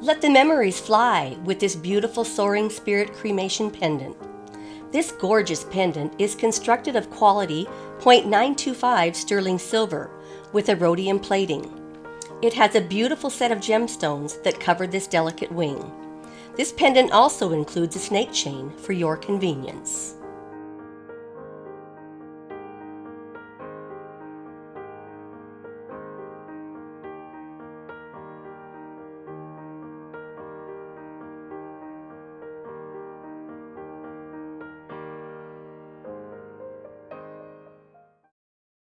Let the memories fly with this beautiful Soaring Spirit cremation pendant. This gorgeous pendant is constructed of quality 0.925 sterling silver with a rhodium plating. It has a beautiful set of gemstones that cover this delicate wing. This pendant also includes a snake chain for your convenience.